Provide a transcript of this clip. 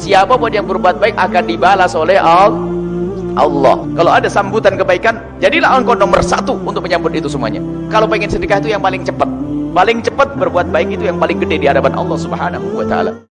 siapa pun yang berbuat baik akan dibalas oleh Allah. Kalau ada sambutan kebaikan jadilah engkau nomor satu untuk menyambut itu semuanya. Kalau pengen sedekah itu yang paling cepat. Paling cepat berbuat baik itu yang paling gede di hadapan Allah subhanahu wa ta'ala.